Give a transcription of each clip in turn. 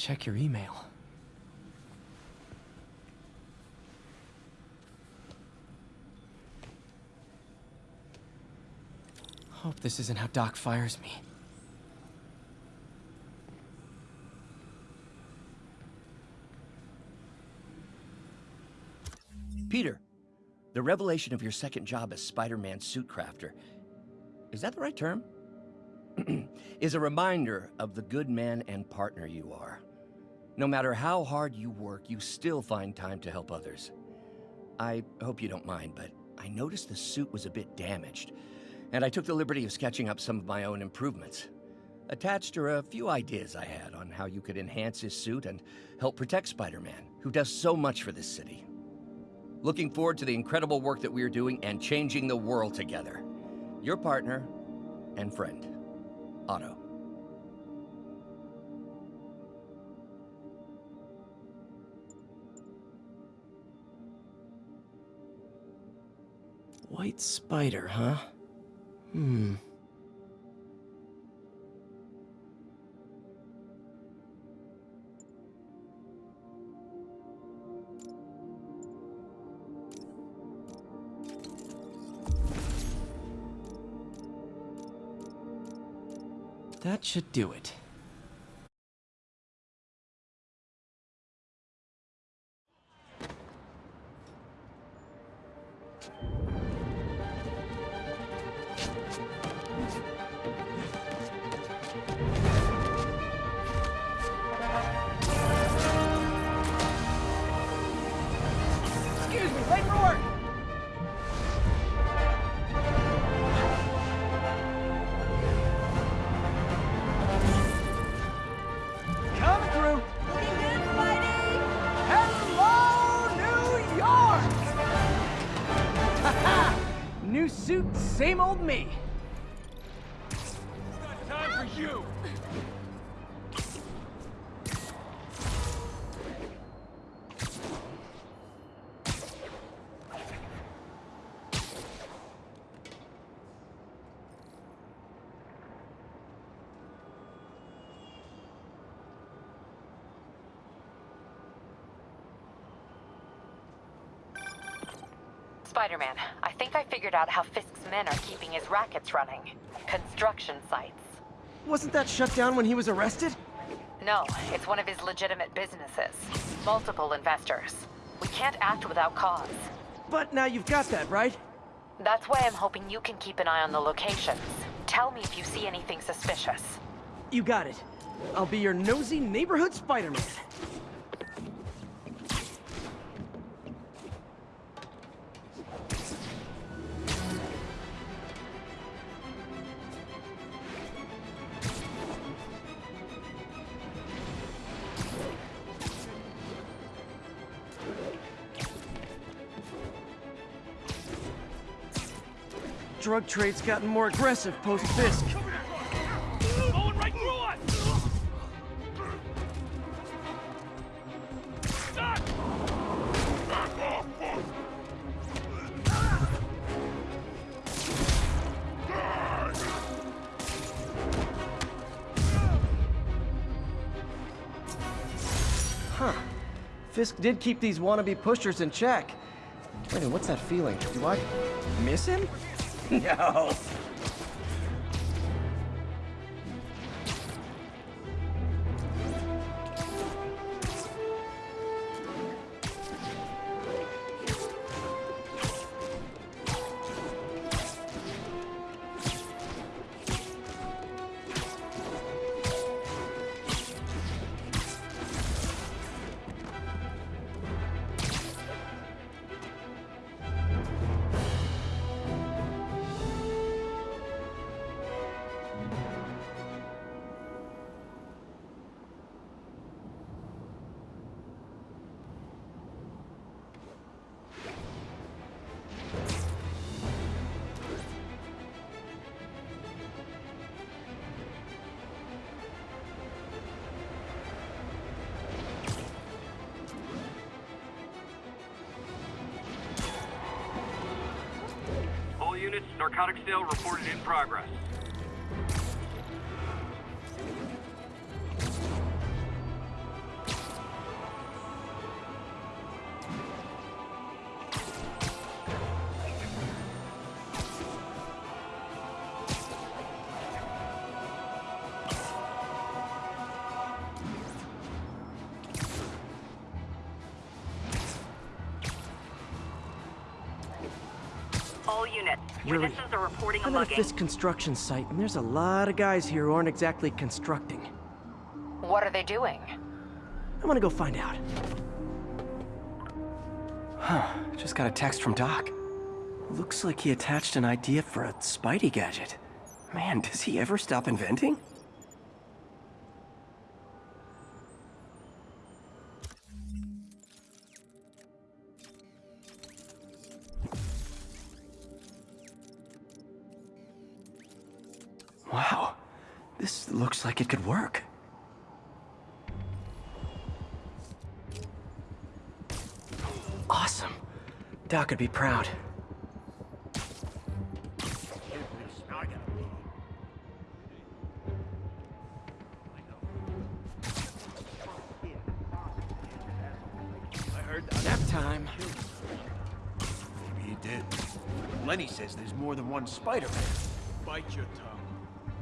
Check your email. Hope this isn't how Doc fires me. Peter, the revelation of your second job as Spider-Man suit crafter, is that the right term? is a reminder of the good man and partner you are. No matter how hard you work, you still find time to help others. I hope you don't mind, but I noticed the suit was a bit damaged, and I took the liberty of sketching up some of my own improvements. Attached are a few ideas I had on how you could enhance his suit and help protect Spider-Man, who does so much for this city. Looking forward to the incredible work that we are doing and changing the world together. Your partner and friend, Otto. White spider, huh? Hmm. That should do it. Spider-Man, I think I figured out how Fisk's men are keeping his rackets running. Construction sites. Wasn't that shut down when he was arrested? No, it's one of his legitimate businesses. Multiple investors. We can't act without cause. But now you've got that, right? That's why I'm hoping you can keep an eye on the locations. Tell me if you see anything suspicious. You got it. I'll be your nosy neighborhood Spider-Man. Drug trade's gotten more aggressive post-Fisk. Huh. Fisk did keep these wannabe pushers in check. Wait, what's that feeling? Do I miss him? No. Narcotic sale reported in progress. Yuri, Witnesses are reporting a I'm at a. Fisk construction site, and there's a lot of guys here who aren't exactly constructing. What are they doing? I'm gonna go find out. Huh, just got a text from Doc. Looks like he attached an idea for a Spidey gadget. Man, does he ever stop inventing? Doc would be proud. I heard Nap time. Maybe he did. Lenny says there's more than one Spider-Man. Bite your tongue.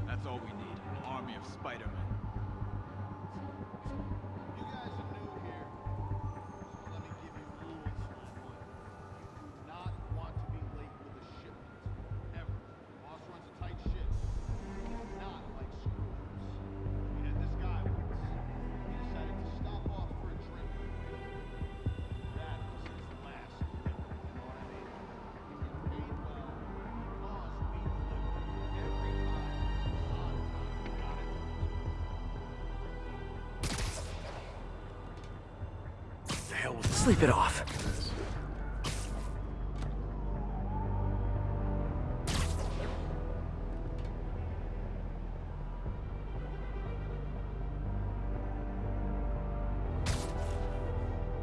That's all we need. An army of Spider-Men. Sleep it off.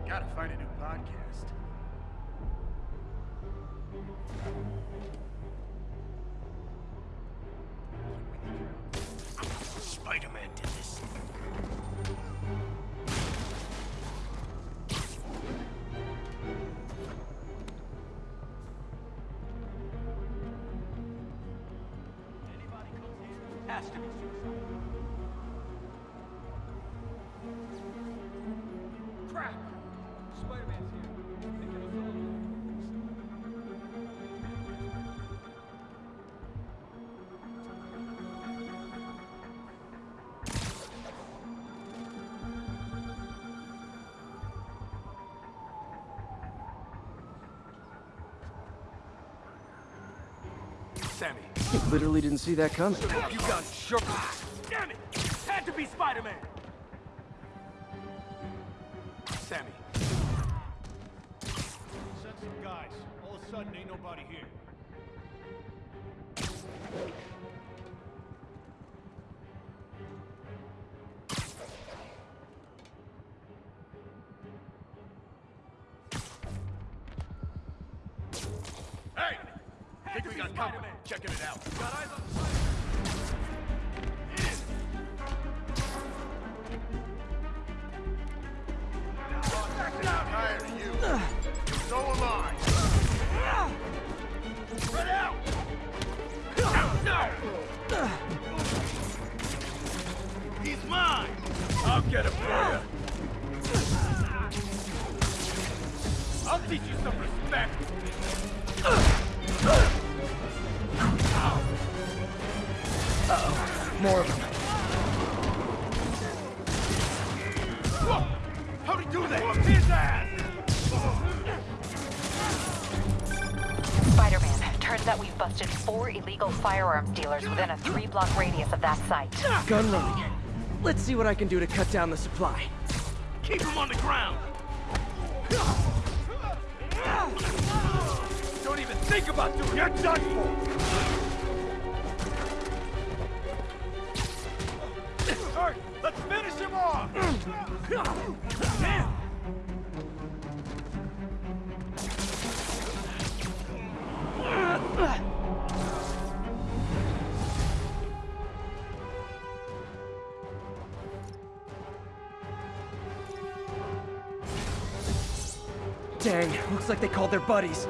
Gotta find a new podcast. Sammy, Literally didn't see that coming. you got shook. Damn it! Had to be Spider-Man. Sammy, Sent some guys. All of a sudden, ain't nobody here. Firearms dealers within a three-block radius of that site. Gun running. Let's see what I can do to cut down the supply. Keep him on the ground! Don't even think about doing it! You're done for! Alright, let's finish him off! Damn! Looks like they called their buddies.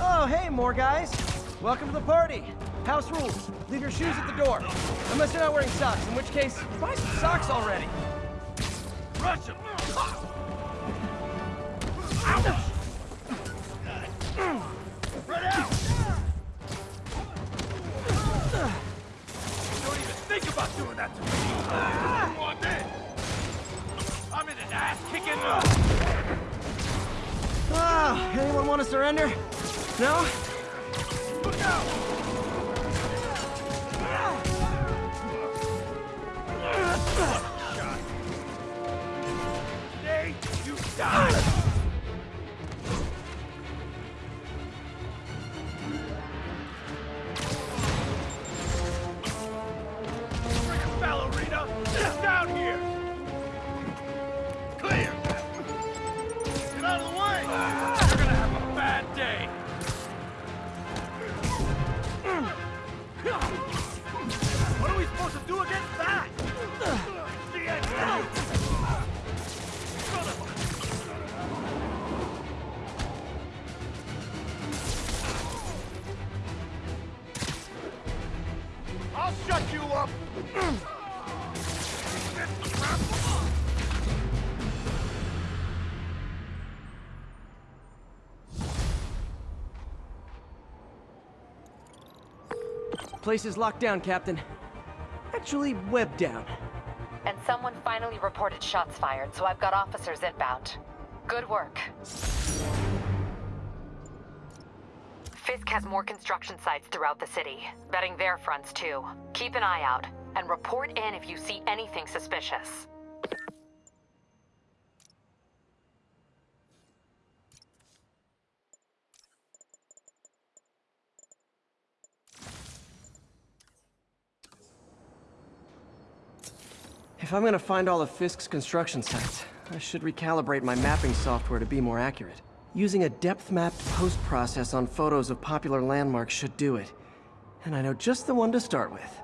Oh, hey, more guys. Welcome to the party. House rules. Leave your shoes at the door. Unless you're not wearing socks, in which case, buy some socks already. Rush him! Place is locked down, Captain. Actually, webbed down. And someone finally reported shots fired, so I've got officers inbound. Good work. Fisk has more construction sites throughout the city, betting their fronts too. Keep an eye out, and report in if you see anything suspicious. If I'm gonna find all of Fisk's construction sites, I should recalibrate my mapping software to be more accurate. Using a depth-mapped post-process on photos of popular landmarks should do it. And I know just the one to start with.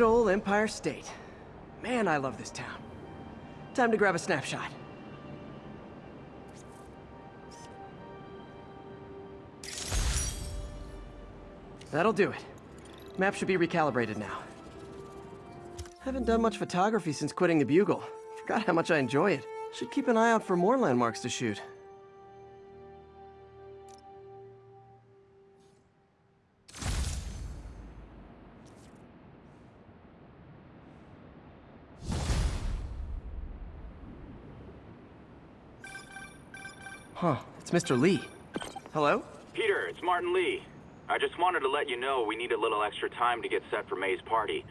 Good old Empire State. Man, I love this town. Time to grab a snapshot. That'll do it. Map should be recalibrated now. Haven't done much photography since quitting the Bugle. Forgot how much I enjoy it. Should keep an eye out for more landmarks to shoot. It's Mr. Lee. Hello? Peter, it's Martin Lee. I just wanted to let you know we need a little extra time to get set for May's party.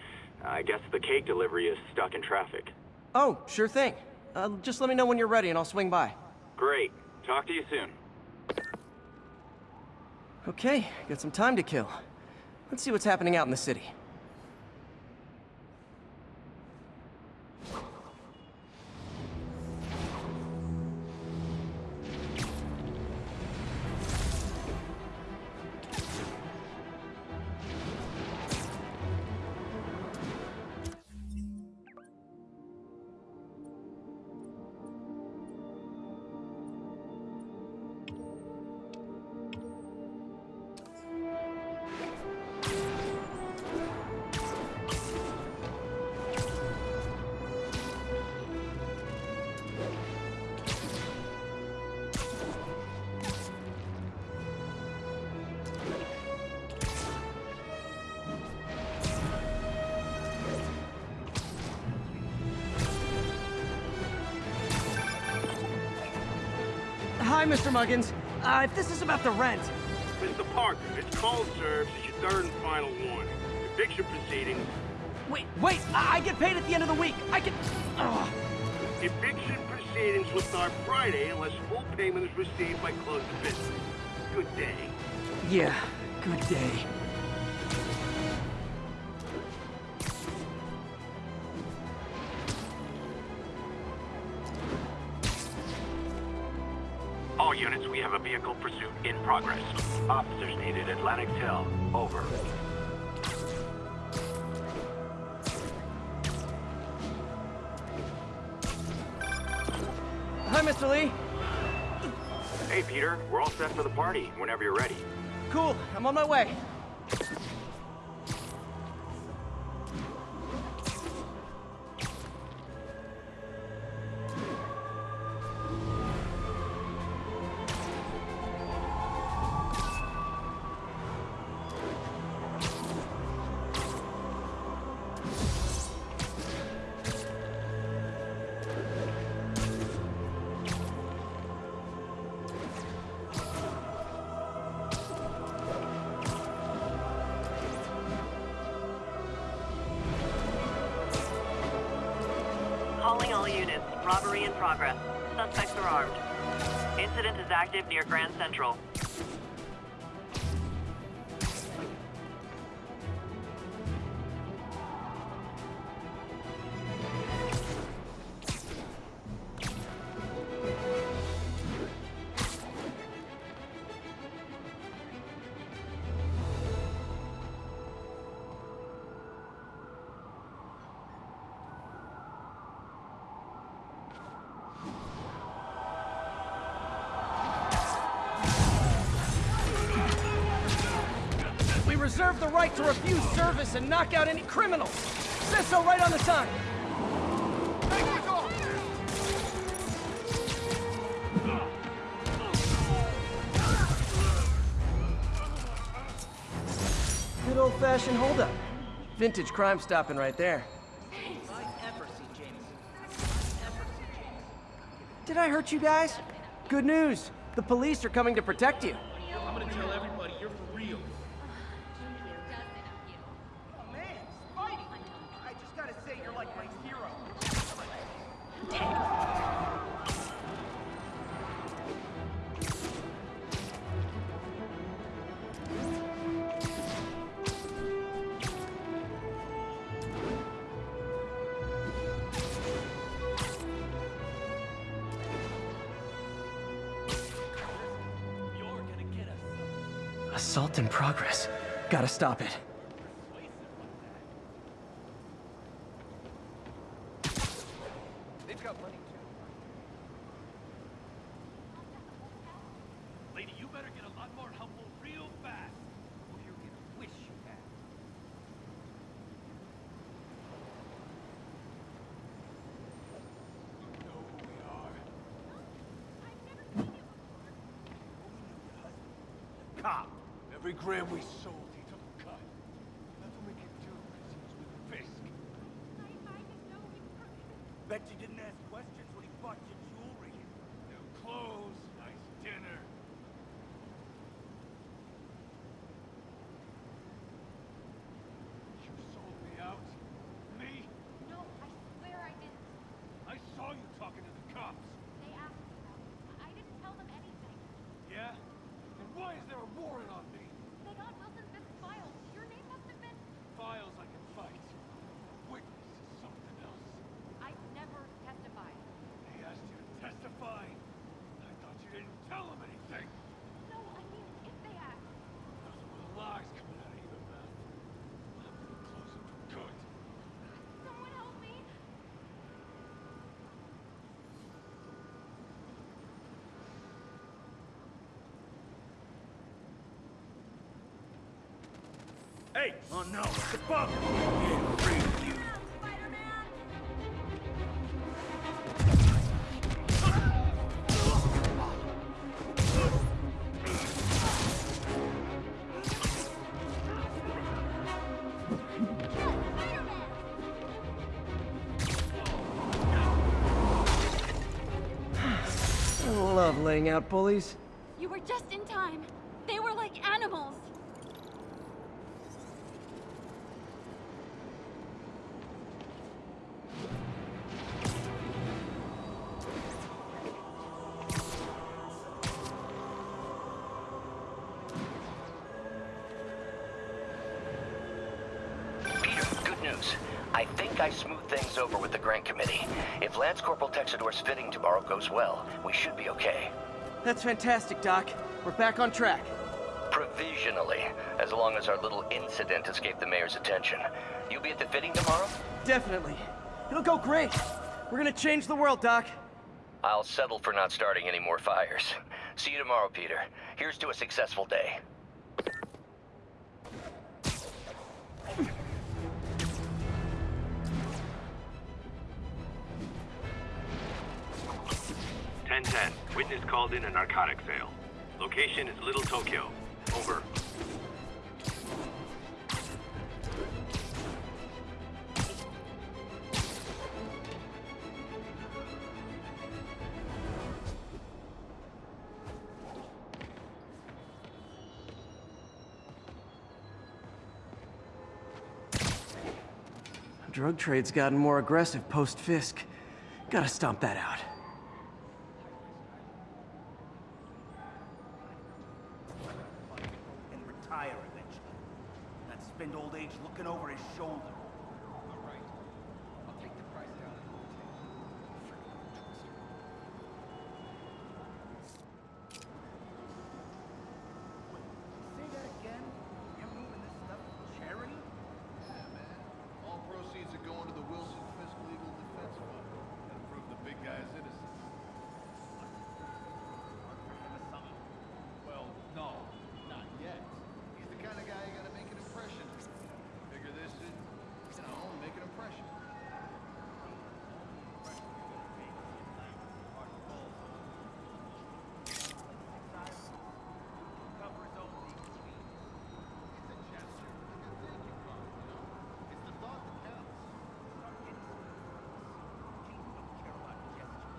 I guess the cake delivery is stuck in traffic. Oh, sure thing. Uh, just let me know when you're ready and I'll swing by. Great. Talk to you soon. Okay, got some time to kill. Let's see what's happening out in the city. Mr. Muggins. Uh, if this is about the rent, Mr. Parker, it's call served. It's your third and final warning. Eviction proceedings Wait, wait! I, I get paid at the end of the week! I can... Ugh. Eviction proceedings will start Friday unless full payment is received by close of business. Good day. Yeah, good day. Progress. Officers needed Atlantic Hill. Over. Hi, Mr. Lee. Hey, Peter. We're all set for the party whenever you're ready. Cool, I'm on my way. The right to refuse service and knock out any criminals. Says so right on the sign. Good old-fashioned holdup. Vintage crime stopping right there. Did I hurt you guys? Good news. The police are coming to protect you. Are. Cop. Every gram we sold, he took a cut. Nothing we can do because he was with Fisk. Bet you didn't ask questions when he bought your jewelry. New clothes, nice dinner. You sold me out? Me? No, I swear I didn't. I saw you talking to the cops. They asked me about it. I didn't tell them anything. Yeah? And why is there a warrant on me? They got Wilson Fisk's files. Your name must have been... Files I can fight. Witness is something else. I never testified. He asked you to testify. I thought you didn't tell him anything. No, I mean, if they asked. Nothing but lies coming out of your mouth. I'm gonna close him for good. Someone help me. Hey! Oh no, it's the bug! You! Love laying out bullies. You were just in time. Tomorrow goes well, we should be okay. That's fantastic, Doc. We're back on track. Provisionally, as long as our little incident escaped the mayor's attention. You'll be at the fitting tomorrow? Definitely. It'll go great. We're gonna change the world, Doc. I'll settle for not starting any more fires. See you tomorrow, Peter. Here's to a successful day. Ten ten. Witness called in a narcotic sale. Location is Little Tokyo. Over. Drug trade's gotten more aggressive post-Fisk. Gotta stomp that out. Not spend old age looking over his shoulder. All right. I'll take the price down and hotel. Say that again? You're moving this stuff for charity? Yeah, man. All proceeds are going to the Wilson Fisk Legal Defense Fund. Gotta prove the big guy's innocent. Well, no, not yet. He's the kind of guy you gotta make an impression. Figure this is, you know, make an impression. Cover his own legal fees. It's a gesture, like a thank you card, you know? It's the thought that counts. Start getting some Kings don't care about gestures.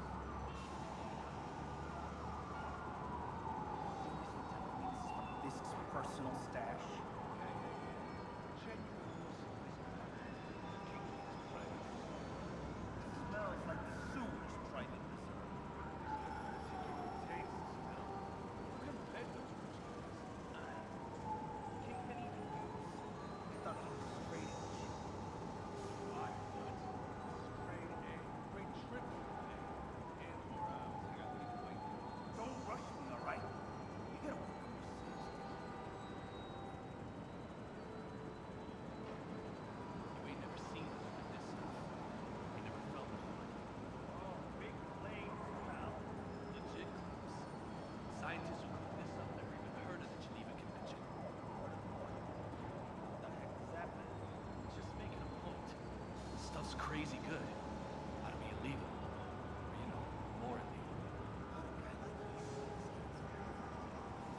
This is from Fisk's personal stash. Smells like the sewers private reserve. Kingpin even used. They thought he was straight as shit. Don't rush me, all right? You gotta work on your system. You ain't never seen us with this stuff. You never felt it. Oh, big claims, pal. Legit clues. Scientists who cook this up never even heard of the Geneva Convention. What the heck does that mean? Just making a point. Stuff's crazy good. Ought to be illegal. Or, you know, more illegal.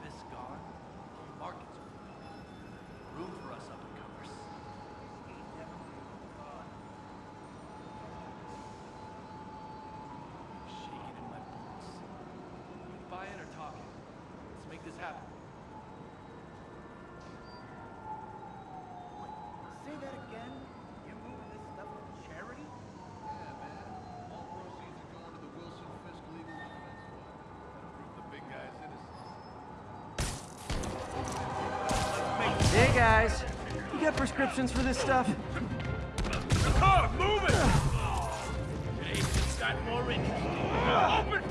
Fisk gone, the market's open. Room for us up and comers. Ain't never really gone. Shaking in my boots. You buying or talking? Let's make this happen. Say that again? You're moving this stuff for charity? Yeah, man. All proceeds are going to the Wilson Fisk Legal Defense Fund. Gotta prove the big guy's innocent. Hey, guys. You got prescriptions for this stuff? The car, move it! Hey, got more in Open!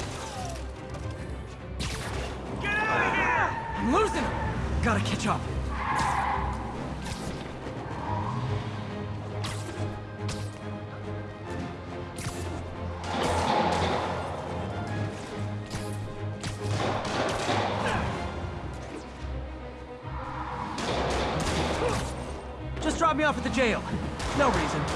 Get out of here! I'm losing him! Gotta catch up. Off at the jail. No reason.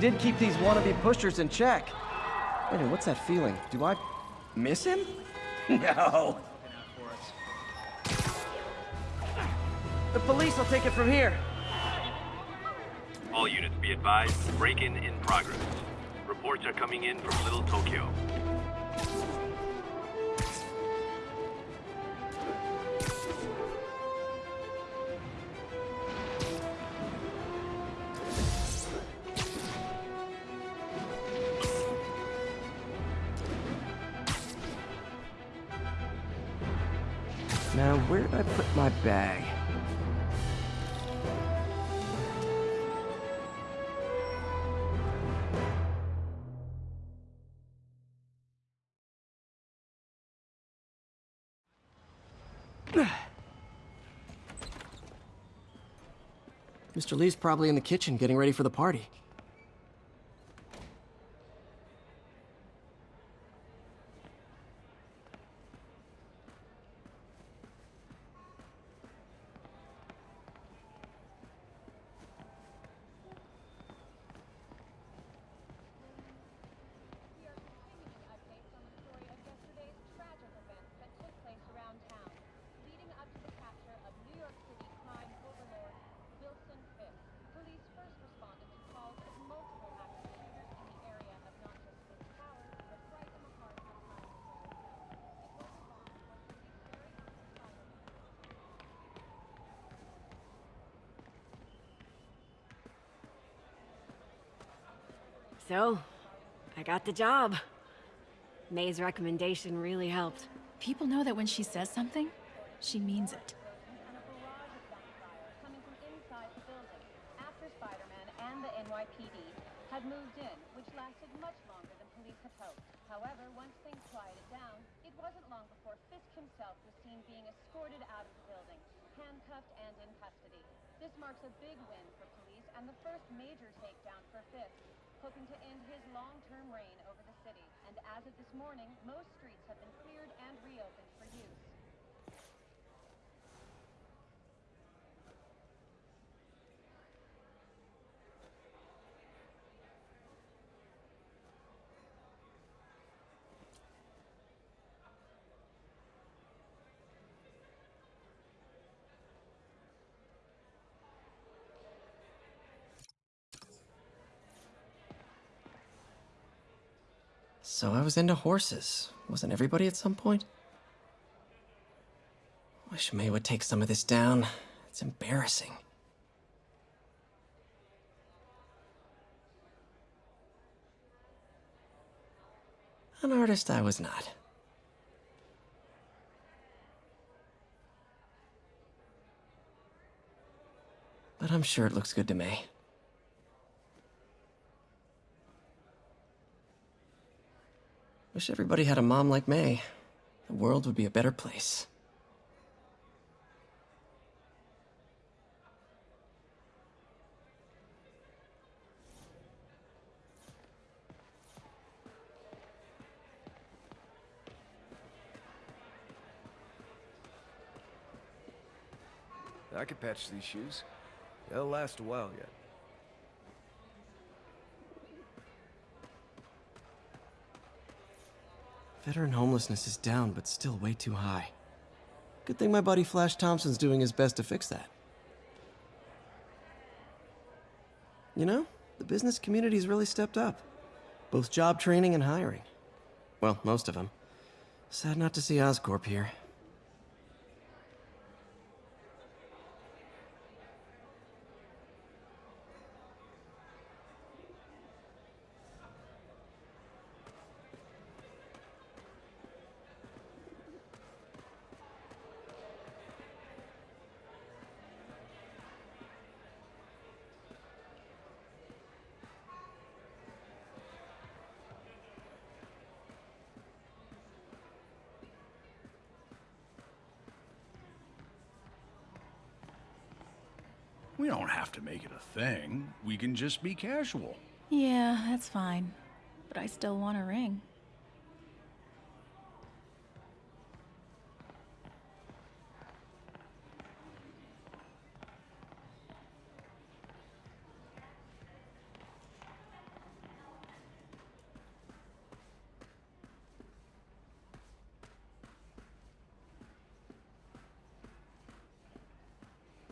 Did keep these wannabe pushers in check. Wait a minute, what's that feeling? Do I miss him? No. The police will take it from here. All units be advised. Break-in in progress. Reports are coming in from Little Tokyo. Mr. Lee's probably in the kitchen getting ready for the party. So, I got the job. May's recommendation really helped. People know that when she says something, she means it. and a barrage of gunfire coming from inside the building after Spider-Man and the NYPD had moved in, which lasted much longer than police had hoped. However, once things quieted down, it wasn't long before Fisk himself was seen being escorted out of the building, handcuffed and in custody. This marks a big win for police and the first major takedown for Fisk, hoping to end his long-term reign over the city. And as of this morning, most streets have been cleared and reopened for use. So I was into horses. Wasn't everybody at some point? Wish May would take some of this down. It's embarrassing. An artist I was not. But I'm sure it looks good to May. Wish everybody had a mom like May. The world would be a better place. I could patch these shoes. They'll last a while yet. Veteran homelessness is down, but still way too high. Good thing my buddy Flash Thompson's doing his best to fix that. You know, the business community's really stepped up. Both job training and hiring. Well, most of them. Sad not to see Oscorp here. We don't have to make it a thing. We can just be casual. Yeah, that's fine. But I still want a ring.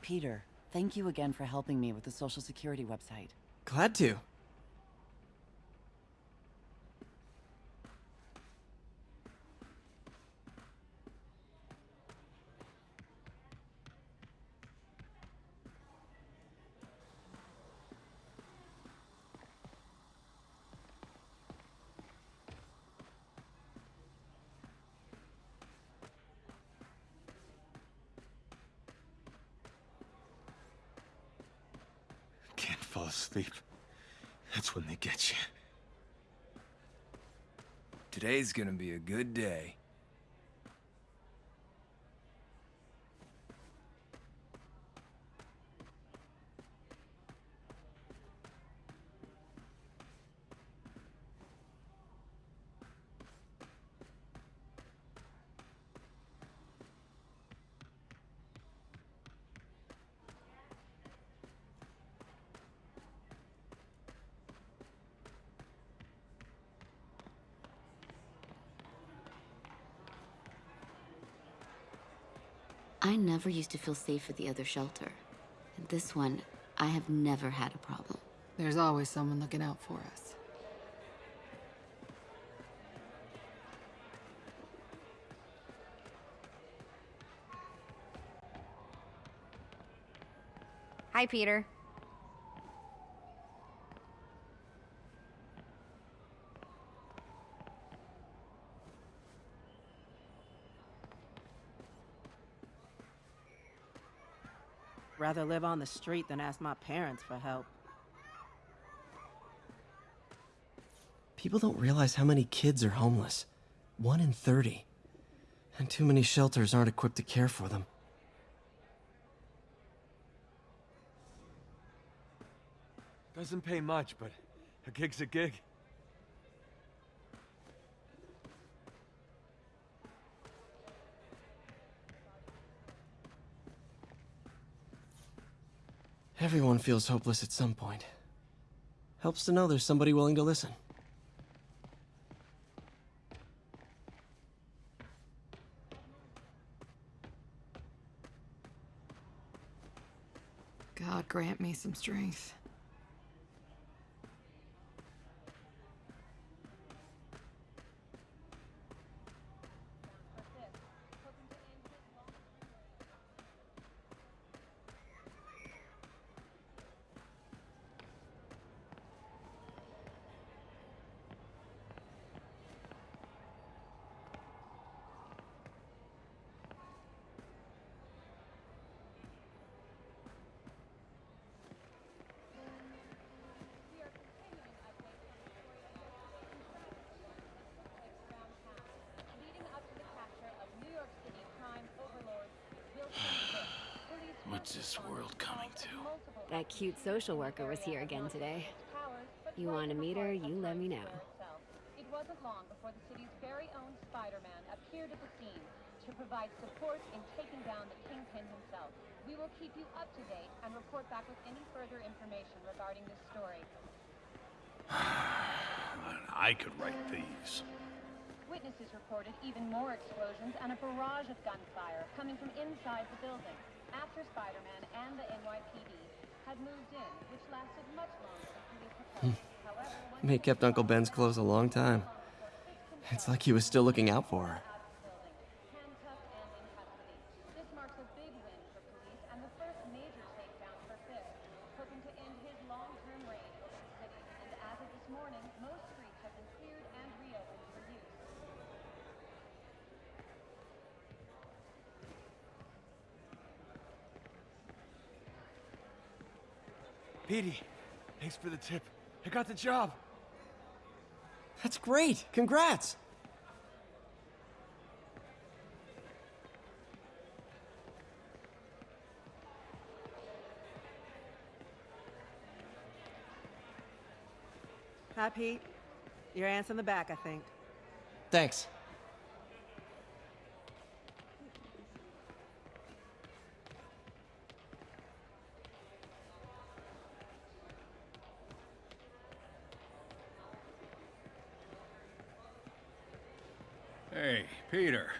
Peter, thank you again for helping me with the Social Security website. Glad to. Today's gonna be a good day. I never used to feel safe at the other shelter. At this one, I have never had a problem. There's always someone looking out for us. Hi, Peter. Rather live on the street than ask my parents for help. People don't realize how many kids are homeless. One in 30. And too many shelters aren't equipped to care for them. Doesn't pay much, but a gig's a gig. Everyone feels hopeless at some point. Helps to know there's somebody willing to listen. God grant me some strength. Cute social worker was here again today. You want to meet her, you let me know. It wasn't long before the city's very own Spider-Man appeared at the scene to provide support in taking down the Kingpin himself. We will keep you up to date and report back with any further information regarding this story. I could write these. Witnesses reported even more explosions and a barrage of gunfire coming from inside the building after Spider-Man and the NYPD had moved in, which lasted much longer than police had hmm. hoped. However, once May kept Uncle Ben's clothes a long time. It's like he was still looking out for her. handcuffed and in custody. This marks a big win for police and the first major takedown for Fisk, hoping to end his long-term reign over the city. And as of this morning, most streets have been cleared and reopened for use. Petey, thanks for the tip. I got the job. That's great! Congrats! Hi, Pete. Your aunt's in the back, I think. Thanks. Hey, Peter.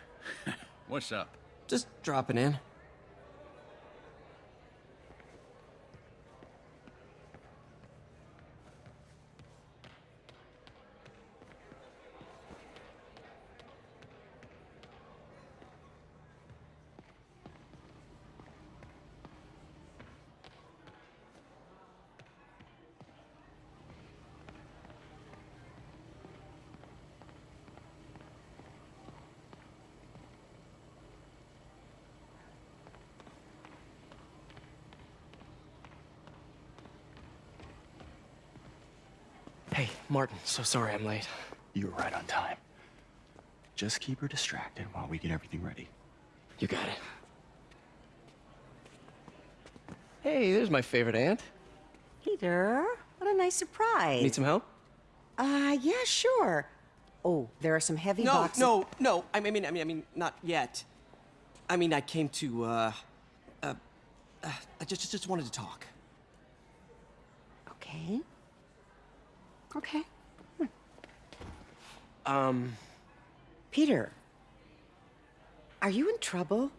What's up? Just dropping in. Martin, so sorry I'm late. You were right on time. Just keep her distracted while we get everything ready. You got it. Hey, there's my favorite aunt. Peter, what a nice surprise. Need some help? Uh, yeah, sure. Oh, there are some heavy no, boxes. no, no. no. I mean, I mean, I mean, not yet. I mean, I came to, uh, uh, uh I just, just wanted to talk. Okay. Okay. Um. Peter, are you in trouble?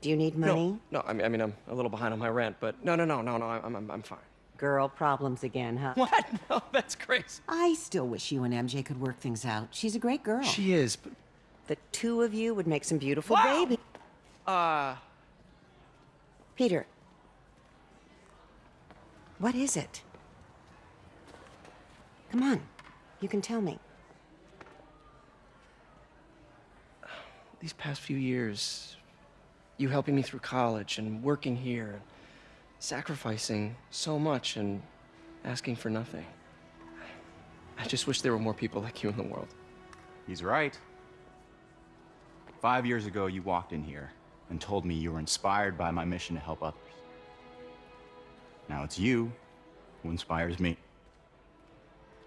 Do you need money? No, no. I mean, I mean, I'm a little behind on my rent, but no, no, no, no, no. I'm, I'm, I'm fine. Girl problems again, huh? What? No, that's crazy. I still wish you and MJ could work things out. She's a great girl. She is, but The two of you would make some beautiful Wow. babies. uh, Peter. What is it? Come on. You can tell me. these past few years, you helping me through college and working here, and sacrificing so much and asking for nothing. I just wish there were more people like you in the world. He's right. Five years ago, you walked in here and told me you were inspired by my mission to help others. Now it's you who inspires me.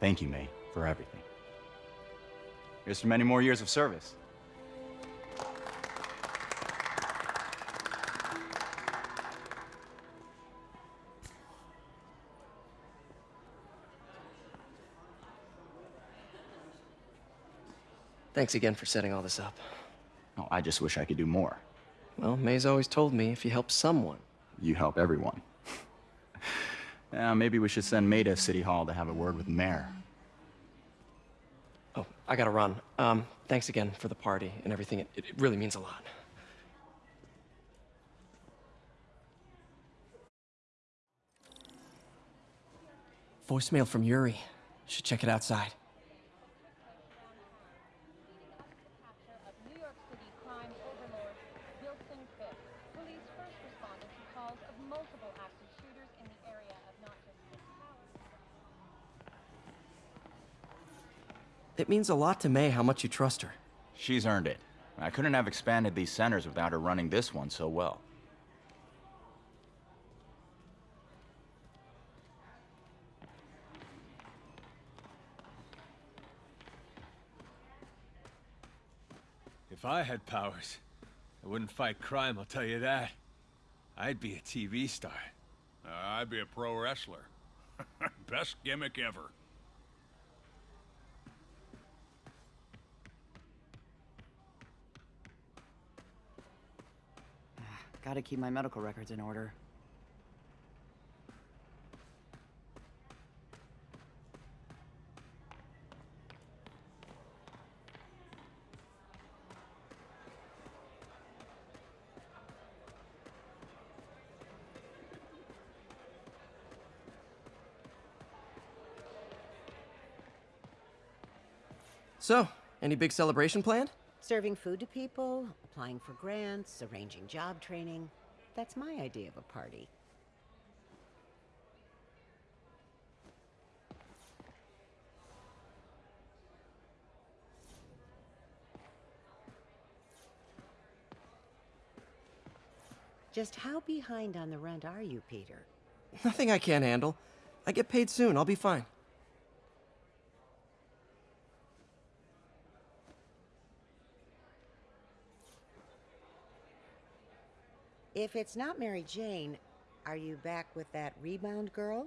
Thank you, May, for everything. Here's to many more years of service. Thanks again for setting all this up. Oh, I just wish I could do more. Well, May's always told me if you help someone. You help everyone. Yeah, maybe we should send May to City Hall to have a word with the mayor. Oh, I gotta run. Um, thanks again for the party and everything. It, it really means a lot. Voicemail from Yuri. Should check it outside. It means a lot to May how much you trust her. She's earned it. I couldn't have expanded these centers without her running this one so well. If I had powers, I wouldn't fight crime, I'll tell you that. I'd be a TV star. Uh, I'd be a pro wrestler. Best gimmick ever. Gotta keep my medical records in order. So, any big celebration planned? Serving food to people, applying for grants, arranging job training. That's my idea of a party. Just how behind on the rent are you, Peter? Nothing I can't handle. I get paid soon. I'll be fine. If it's not Mary Jane, are you back with that rebound girl?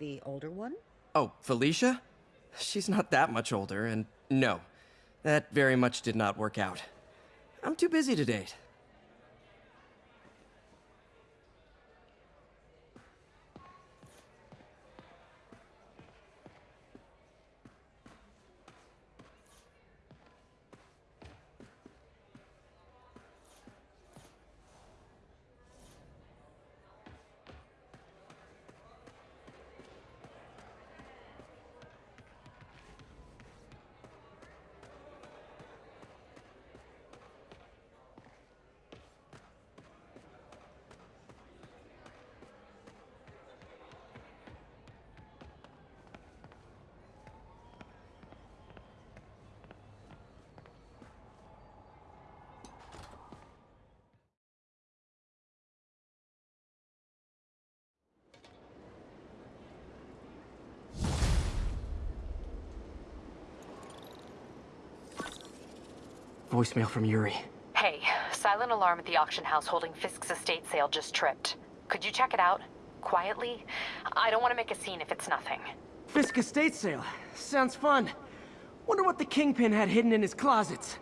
The older one? Oh, Felicia? She's not that much older, and no, that very much did not work out. I'm too busy to date. Voicemail from Yuri. Hey, silent alarm at the auction house holding Fisk's estate sale just tripped. Could you check it out? Quietly? I don't want to make a scene if it's nothing. Fisk estate sale. Sounds fun. Wonder what the Kingpin had hidden in his closets.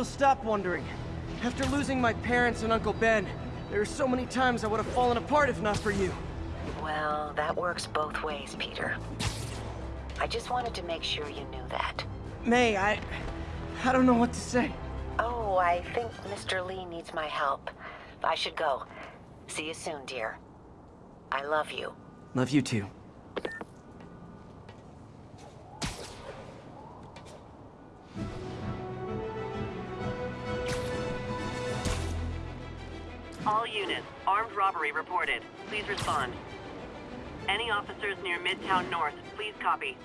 Well, stop wondering. After losing my parents and Uncle Ben, there are so many times I would have fallen apart if not for you. Well, that works both ways, Peter. I just wanted to make sure you knew that. May, I... I don't know what to say. Oh, I think Mr. Li needs my help. I should go. See you soon, dear. I love you. Love you too. All units, armed robbery reported. Please respond. Any officers near Midtown North, please copy.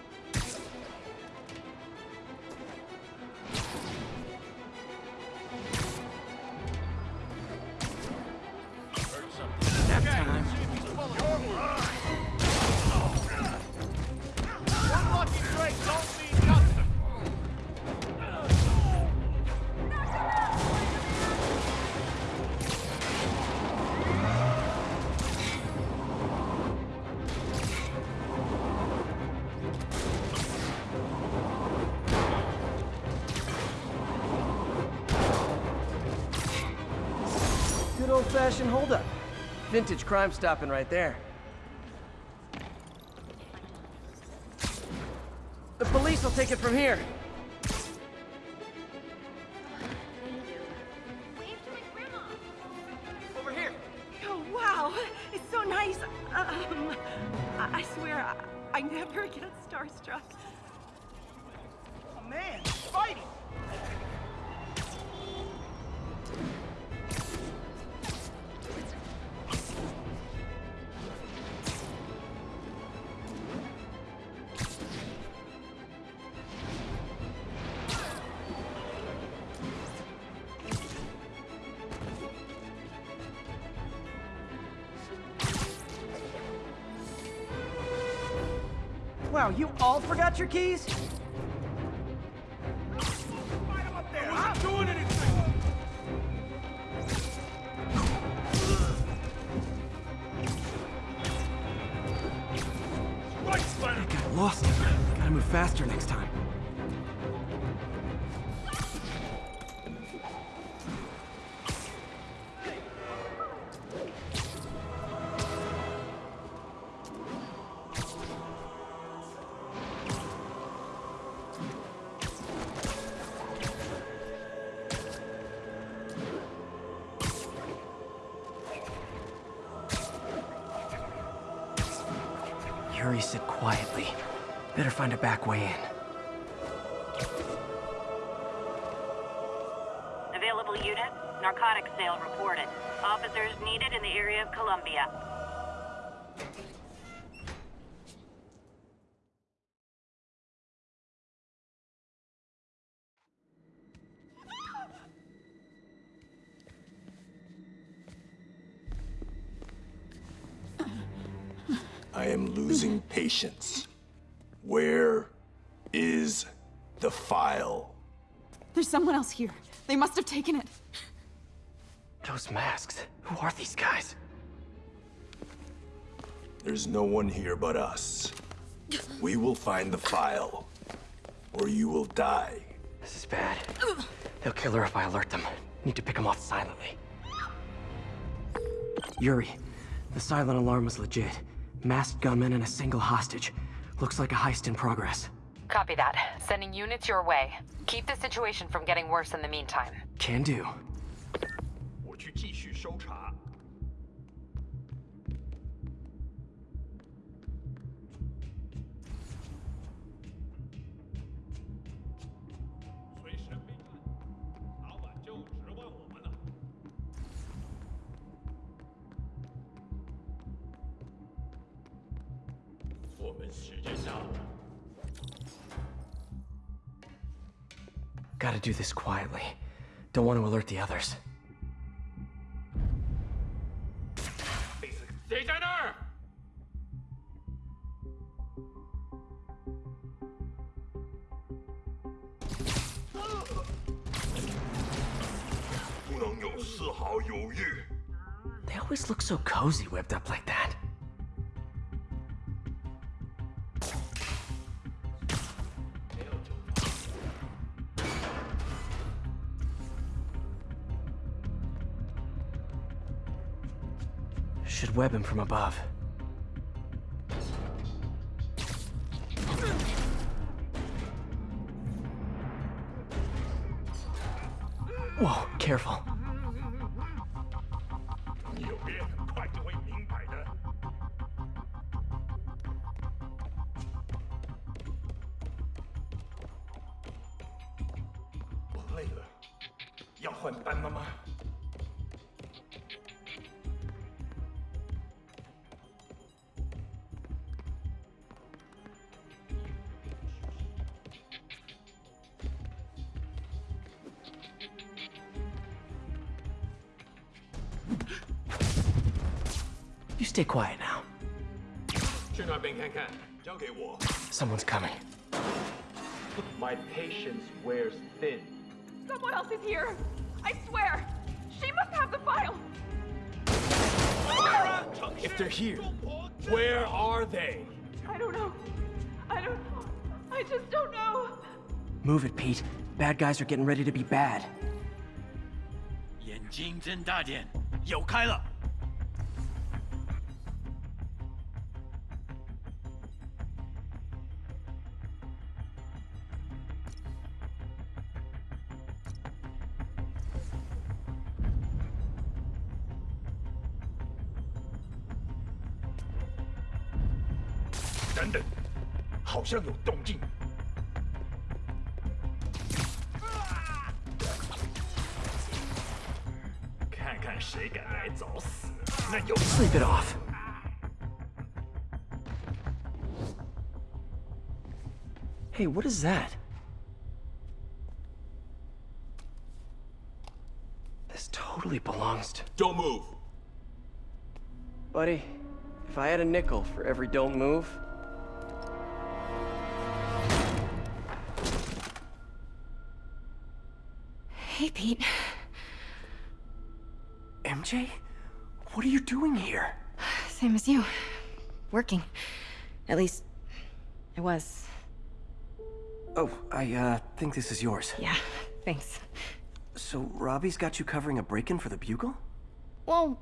Good old-fashioned holdup. Vintage crime stopping right there. The police will take it from here. All your keys? Find a back way in. Available unit, narcotics sale reported. Officers needed in the area of Columbia. I am losing patience. Where is the file? There's someone else here. They must have taken it. Those masks. Who are these guys? There's no one here but us. We will find the file, or you will die. This is bad. They'll kill her if I alert them. Need to pick them off silently. Yuri, the silent alarm was legit. Masked gunmen and a single hostage. Looks like a heist in progress. Copy that. Sending units your way. Keep the situation from getting worse in the meantime. Can do. 我去继续搜查。 Gotta do this quietly. Don't want to alert the others. They always look so cozy whipped up like that. Should web him from above. Whoa, careful. Stay quiet now. Someone's coming. My patience wears thin. Someone else is here. I swear. She must have the file. If they're here, where are they? I don't know. I don't... I just don't know. Move it, Pete. Bad guys are getting ready to be bad. 眼睛睁大点，有开了。像有动静。看看谁敢来找死，那有 Sleep it off. Hey, what is that? This totally belongs to... Don't move. Buddy, if I had a nickel for every don't move... Hey, Pete. MJ? What are you doing here? Same as you. Working. At least, I was. Oh, I, uh, think this is yours. Yeah, thanks. So, Robbie's got you covering a break-in for the Bugle? Well,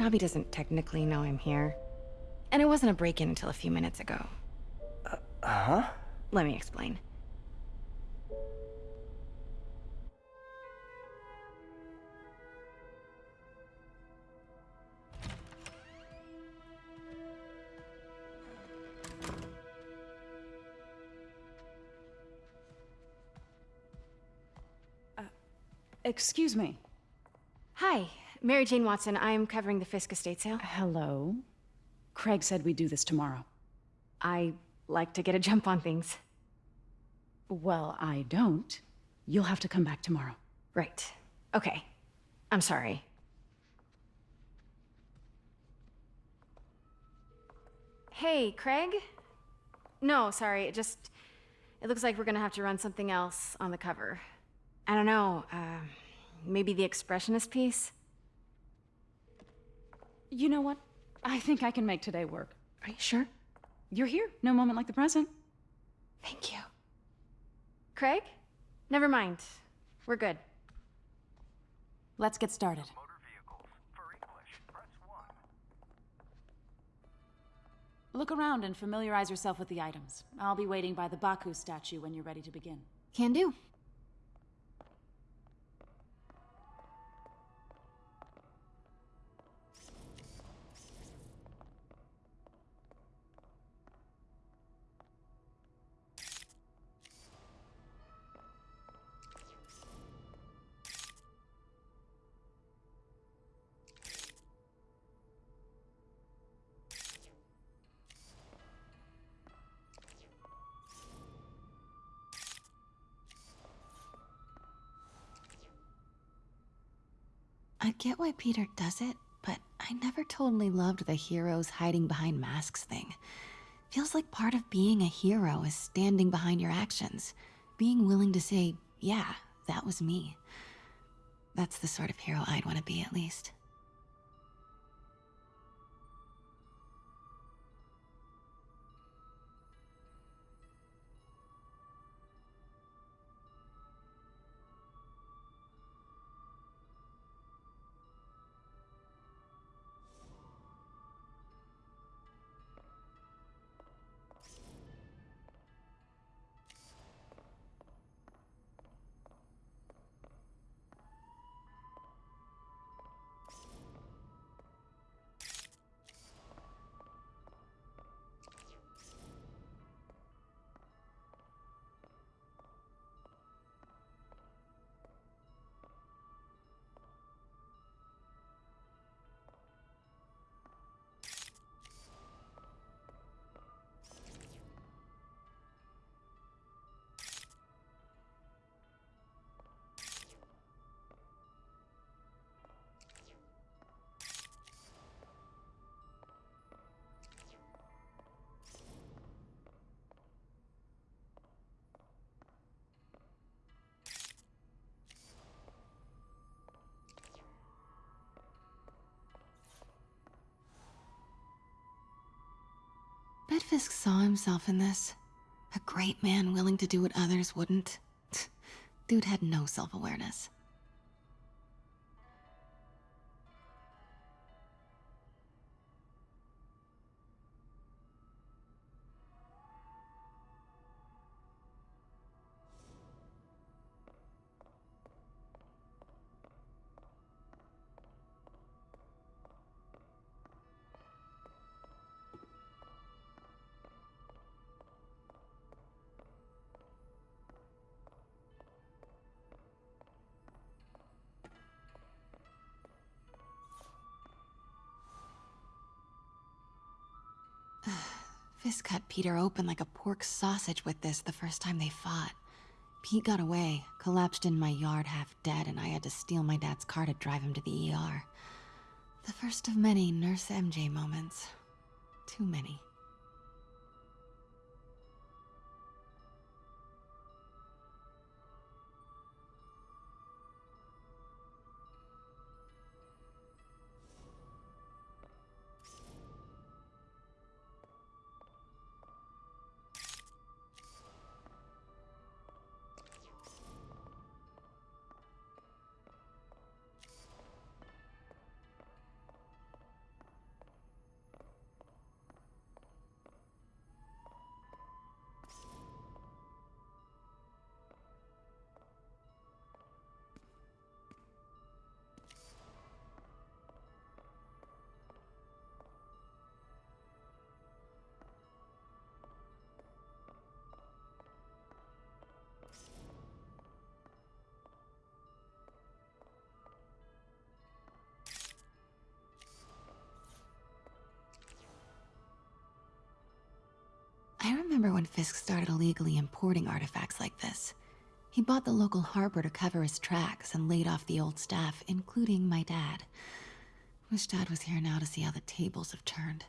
Robbie doesn't technically know I'm here. And it wasn't a break-in until a few minutes ago. Uh-huh? Let me explain. Excuse me. Hi, Mary Jane Watson. I'm covering the Fisk estate sale. Hello. Craig said we'd do this tomorrow. I like to get a jump on things. Well, I don't. You'll have to come back tomorrow. Right. Okay. I'm sorry. Hey, Craig? No, sorry. It just. It looks like we're gonna have to run something else on the cover. I don't know, uh, maybe the expressionist piece? You know what? I think I can make today work. Are you sure? You're here. No moment like the present. Thank you. Craig? Never mind. We're good. Let's get started. Look around and familiarize yourself with the items. I'll be waiting by the Baku statue when you're ready to begin. Can do. Why Peter does it, but I never totally loved the heroes hiding behind masks thing. Feels like part of being a hero is standing behind your actions, being willing to say, yeah, that was me. That's the sort of hero I'd want to be, at least. Fisk saw himself in this. A great man willing to do what others wouldn't. Dude had no self awareness. Cut Peter open like a pork sausage with this the first time they fought. Pete got away, collapsed in my yard half dead, and I had to steal my dad's car to drive him to the ER. The first of many Nurse MJ moments. Too many. When Fisk started illegally importing artifacts like this. He bought the local harbor to cover his tracks and laid off the old staff, including my dad. Wish Dad was here now to see how the tables have turned.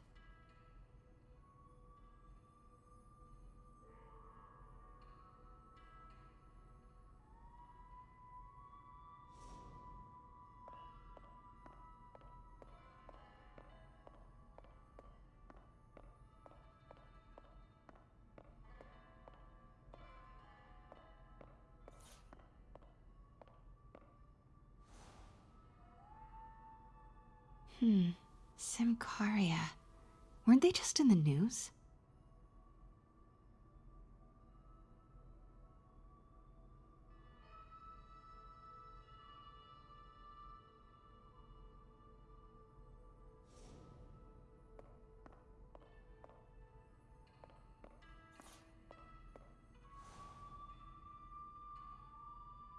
Hmm. Symkaria. Weren't they just in the news?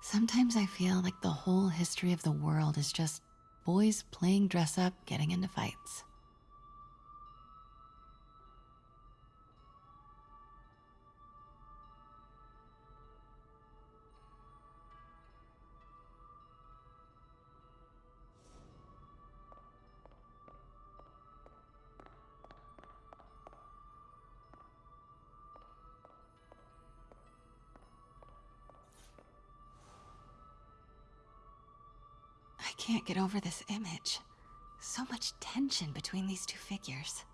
Sometimes I feel like the whole history of the world is just boys playing dress up, getting into fights. Get over this image. So much tension between these two figures.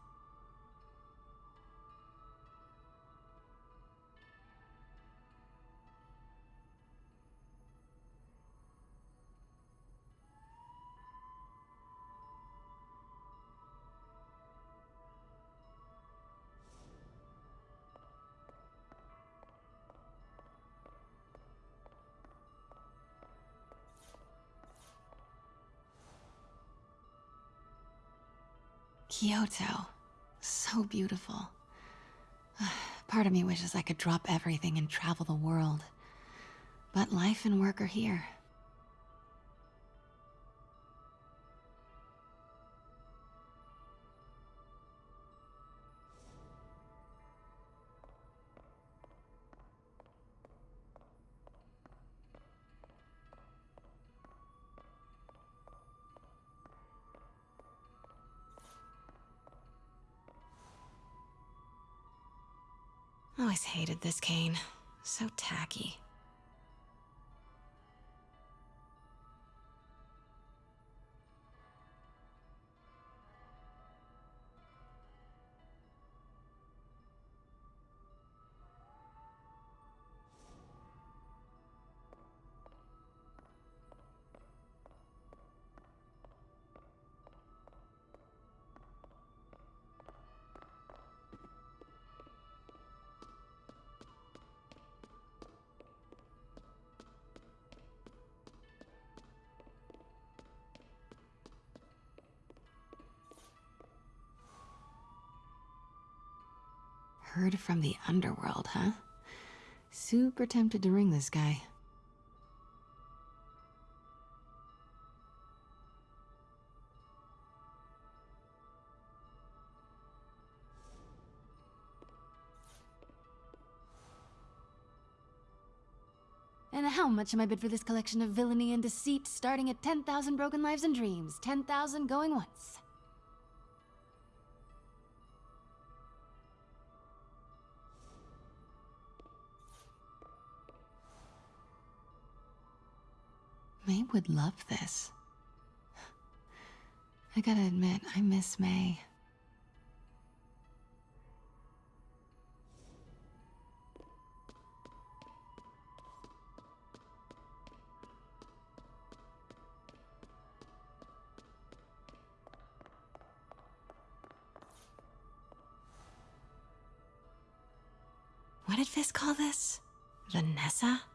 Kyoto. So beautiful. Part of me wishes I could drop everything and travel the world. But life and work are here. Oh, I always hated this cane. So tacky. Heard from the underworld, huh? Super tempted to ring this guy. And how much am I bid for this collection of villainy and deceit, starting at 10,000 broken lives and dreams, 10,000 going once? May would love this. I gotta admit, I miss May. What did Fisk call this? Vanessa?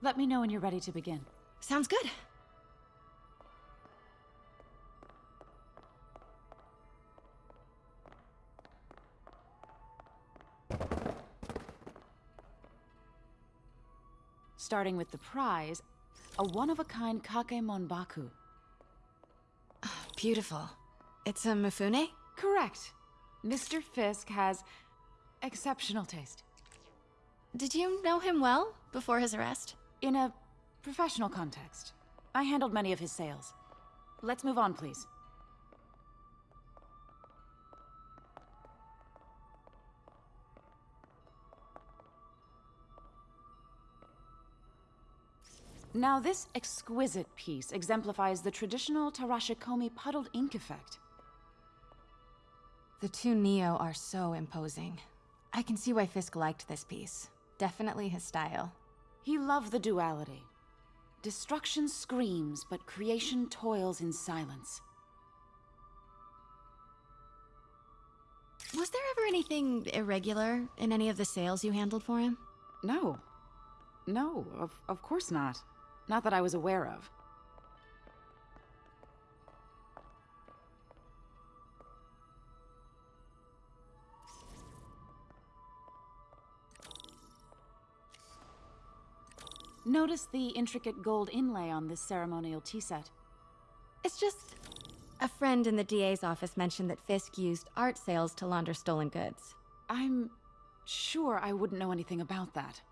Let me know when you're ready to begin. Sounds good. Starting with the prize, a one-of-a-kind Kakemono Baku. Beautiful. It's a Mifune? Correct. Mr. Fisk has exceptional taste. Did you know him well before his arrest? In a professional context. I handled many of his sales. Let's move on, please. Now, this exquisite piece exemplifies the traditional Tarashikomi puddled ink effect. The two Nio are so imposing. I can see why Fisk liked this piece. Definitely his style. He loved the duality. Destruction screams, but creation toils in silence. Was there ever anything irregular in any of the sales you handled for him? No. No, of, of course not. Not that I was aware of. Notice the intricate gold inlay on this ceremonial tea set. It's just... A friend in the DA's office mentioned that Fisk used art sales to launder stolen goods. I'm sure I wouldn't know anything about that.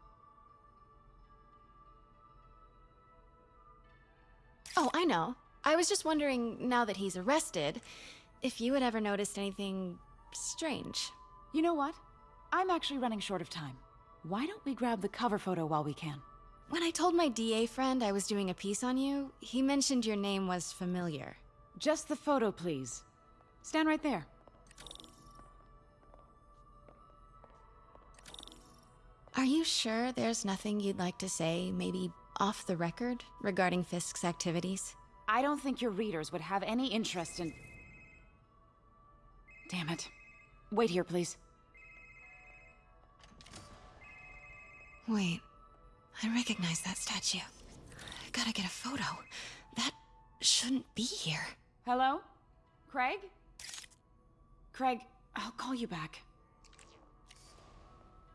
Oh, I know. I was just wondering, now that he's arrested, if you had ever noticed anything strange. You know what? I'm actually running short of time. Why don't we grab the cover photo while we can? When I told my DA friend I was doing a piece on you, he mentioned your name was familiar. Just the photo, please. Stand right there. Are you sure there's nothing you'd like to say, maybe off the record, regarding Fisk's activities? I don't think your readers would have any interest in... Damn it. Wait here, please. Wait. I recognize that statue. Gotta get a photo. That shouldn't be here. Hello? Craig? Craig, I'll call you back.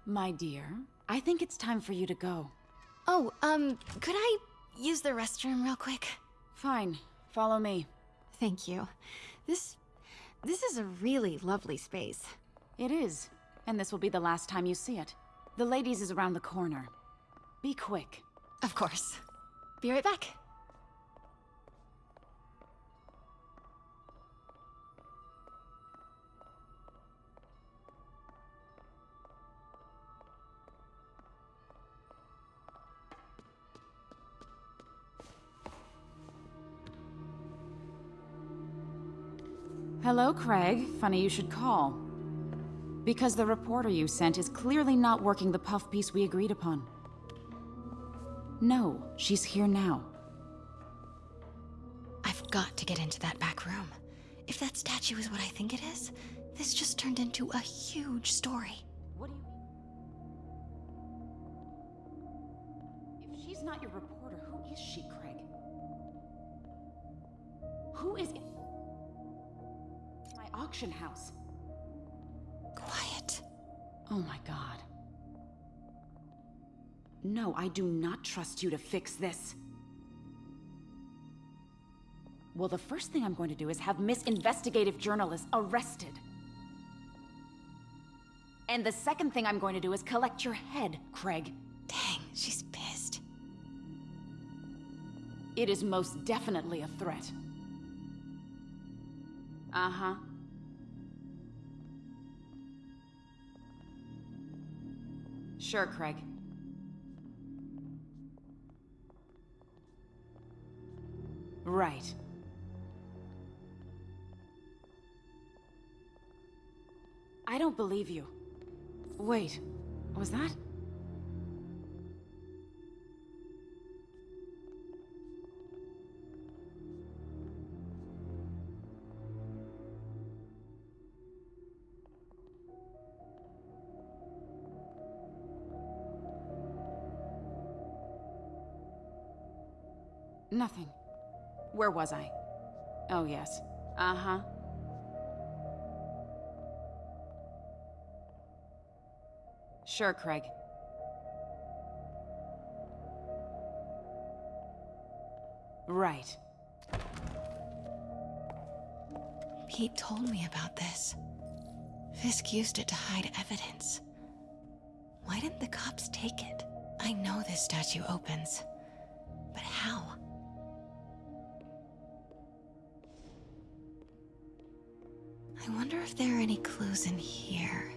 My dear, I think it's time for you to go. Oh, um, could I use the restroom real quick? Fine. Follow me. Thank you. This... this is a really lovely space. It is. And this will be the last time you see it. The ladies is around the corner. Be quick. Of course. Be right back. Hello, Craig. Funny you should call. Because the reporter you sent is clearly not working the puff piece we agreed upon. No, she's here now. I've got to get into that back room. If that statue is what I think it is, this just turned into a huge story. What do you mean? If she's not your reporter, who is she, Craig? Who is it? My auction house. Quiet. Oh my god. No, I do not trust you to fix this. Well, the first thing I'm going to do is have Miss Investigative Journalist arrested. And the second thing I'm going to do is collect your head, Craig. Dang, she's pissed. It is most definitely a threat. Uh-huh. Sure, Craig. Right. I don't believe you. Wait, was that? Nothing. Where was I? Oh, yes. Uh-huh. Sure, Craig. Right. Pete told me about this. Fisk used it to hide evidence. Why didn't the cops take it? I know this statue opens. But how? wonder if there are any clues in here.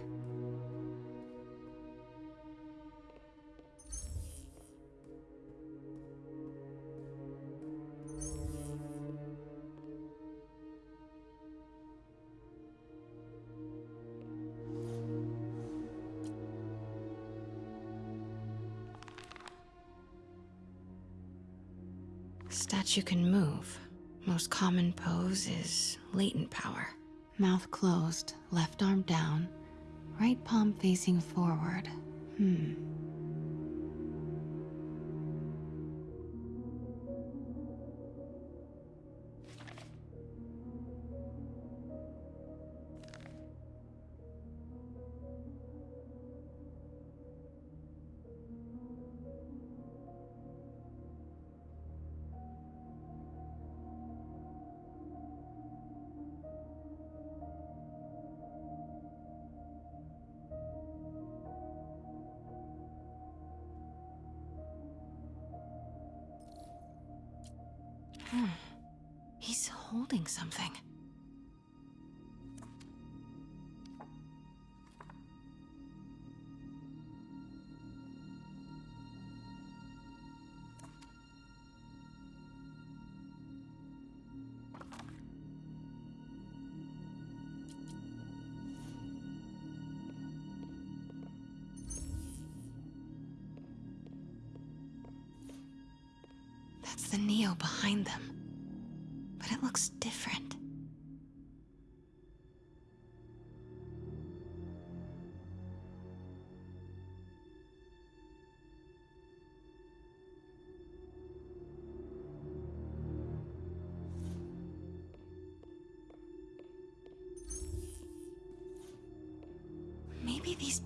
Statue can move. Most common pose is latent power. Mouth closed, left arm down, right palm facing forward. Hmm.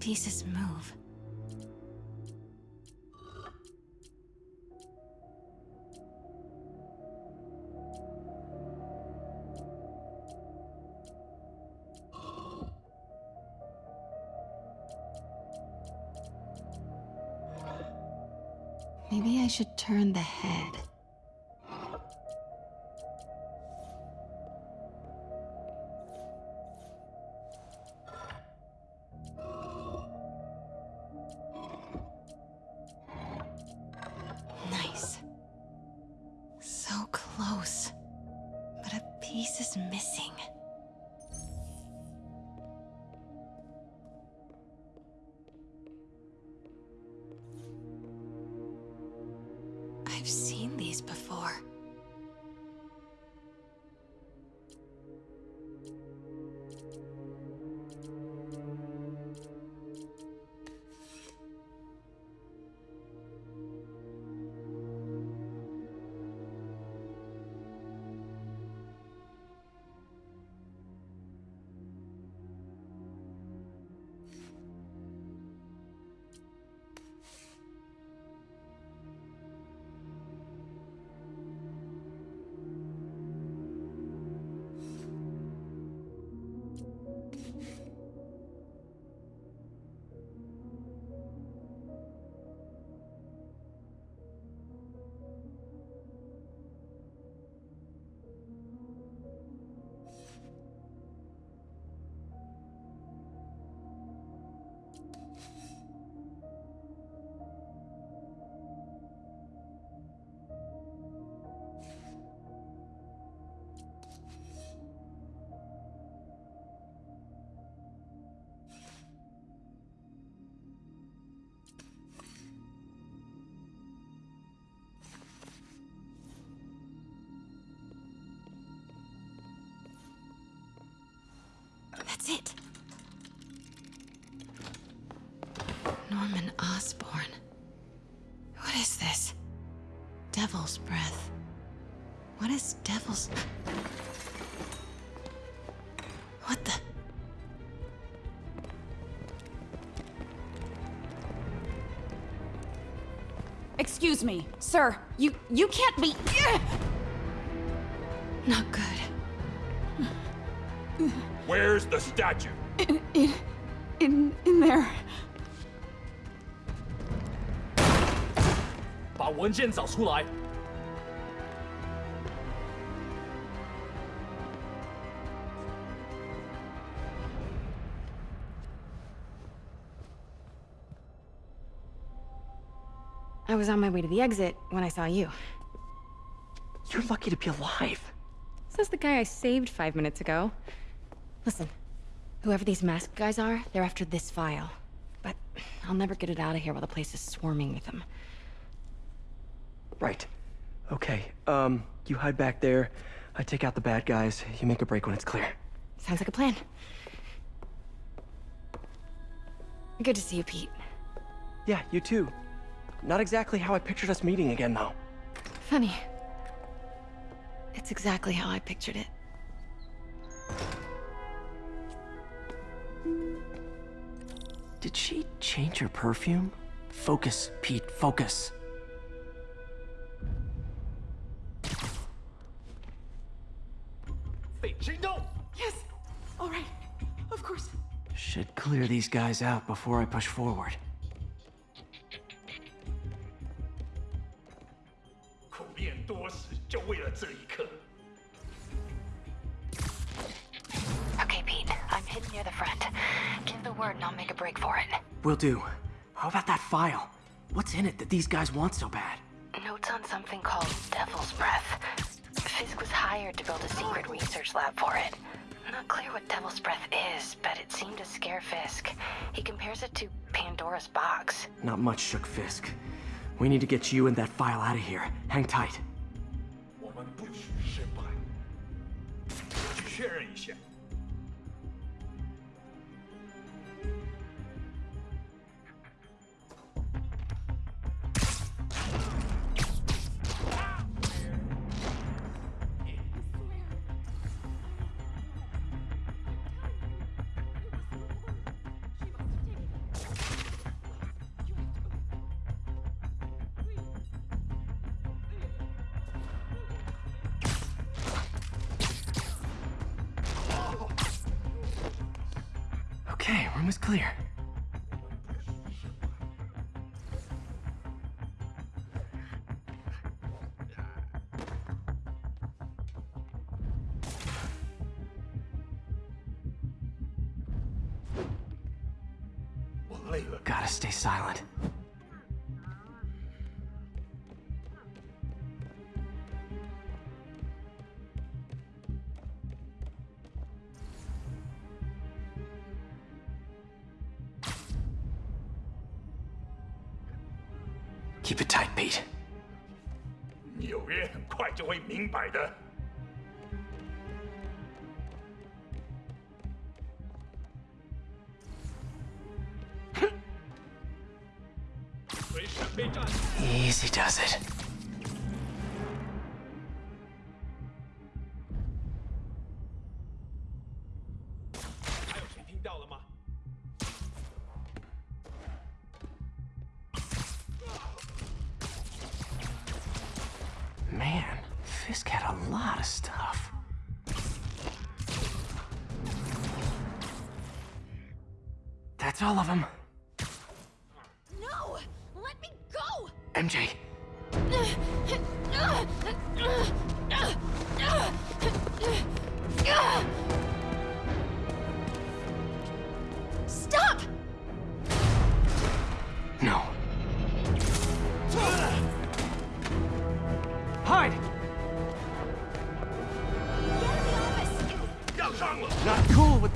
Pieces move. Maybe I should turn the head. is devil's... What the... Excuse me, sir. You you can't be. Not good. Where's the statue? In, in, in, in there. 把文件找出来。 I was on my way to the exit when I saw you. You're lucky to be alive. Says the guy I saved five minutes ago. Listen, whoever these masked guys are, they're after this file. But I'll never get it out of here while the place is swarming with them. Right. Okay, um, you hide back there. I take out the bad guys. You make a break when it's clear. Sounds like a plan. Good to see you, Pete. Yeah, you too. Not exactly how I pictured us meeting again, though. Funny. It's exactly how I pictured it. Did she change her perfume? Focus, Pete, focus. Yes. All right. Of course. Should clear these guys out before I push forward. 多时，就为了这一刻。 Okay, Pete. I'm hidden near the front. Give the word and I'll make a break for it. Will do. How about that file? What's in it that these guys want so bad? Notes on something called Devil's Breath. Fisk was hired to build a secret research lab for it. Not clear what Devil's Breath is, but it seemed to scare Fisk. He compares it to Pandora's box. Not much shook Fisk. We need to get you and that file out of here. Hang tight. 确认一下。Room is clear. 买的。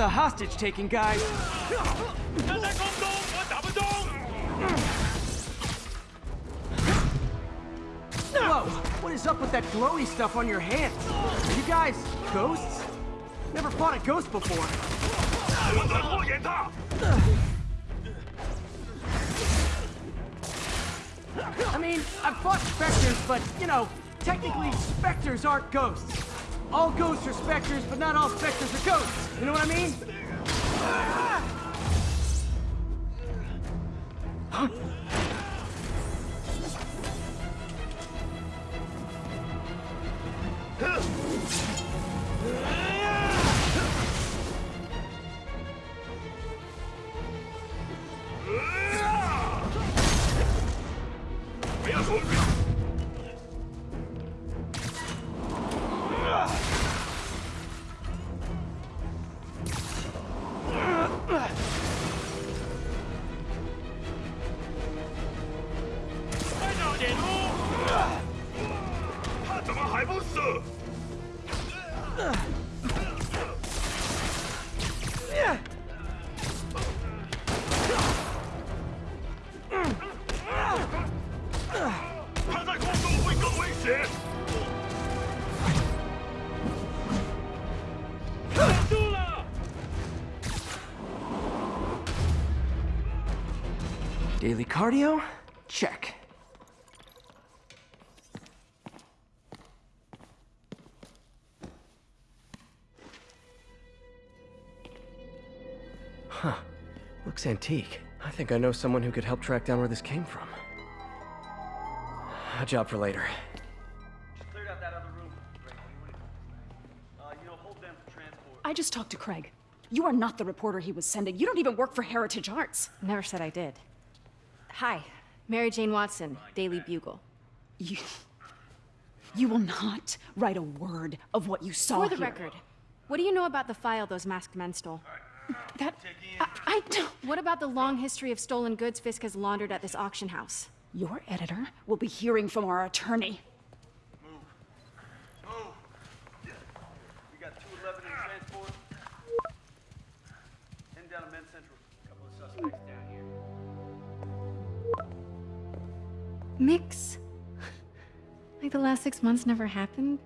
the hostage taking, guys. Whoa, what is up with that glowy stuff on your hands? Are you guys ghosts? Never fought a ghost before. I mean, I've fought specters, but, you know, technically specters aren't ghosts. All ghosts are specters, but not all specters are ghosts. You know what I mean? Huh? Antique. I think I know someone who could help track down where this came from. A job for later. Cleared out that other room. Uh, you know, hold them for transport. I just talked to Craig. You are not the reporter he was sending. You don't even work for Heritage Arts. Never said I did. Hi, Mary Jane Watson, Daily Bugle. You. You will not write a word of what you saw For the here. record, what do you know about the file those masked men stole? That. I, I don't. What about the long history of stolen goods Fisk has laundered at this auction house? Your editor will be hearing from our attorney. We got 211 in transport. Heading down to Men's Central. Couple of suspects down here. Mix? like the last six months never happened?